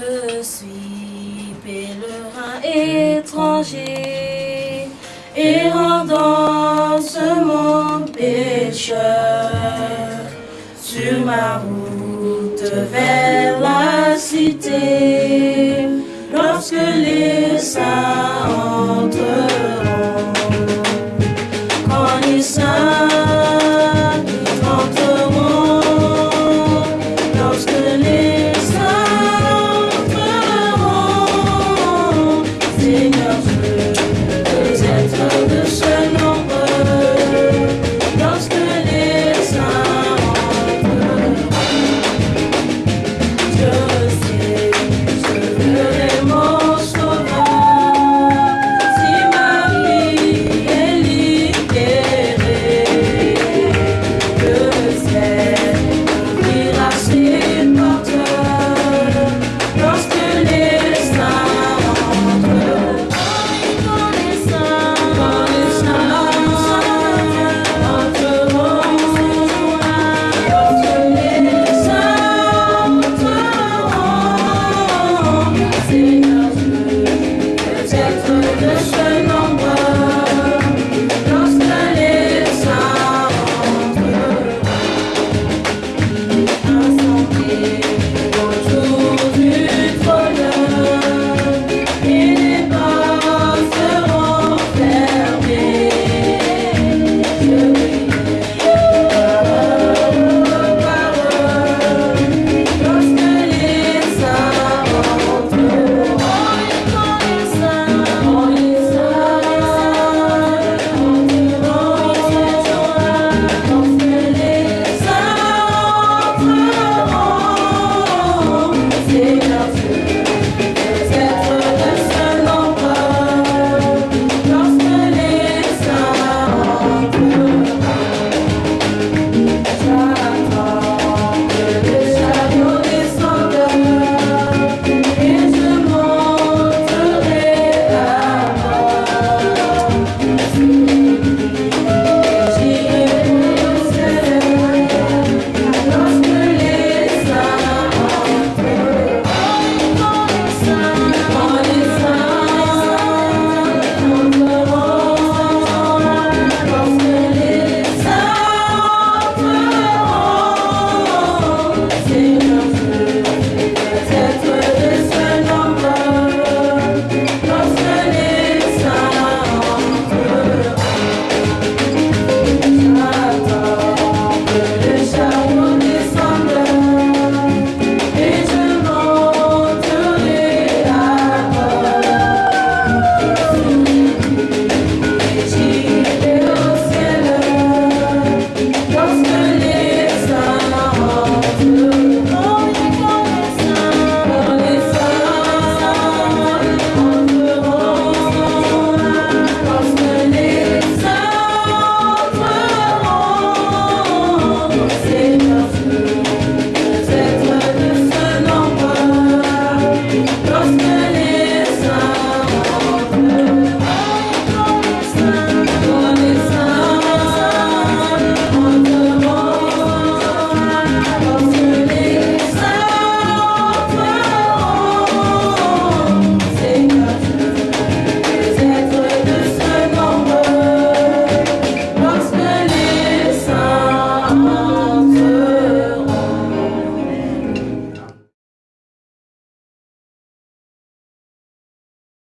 Je suis pèlerin étranger, errant dans ce monde pécheur, sur ma route vers la cité, lorsque les saints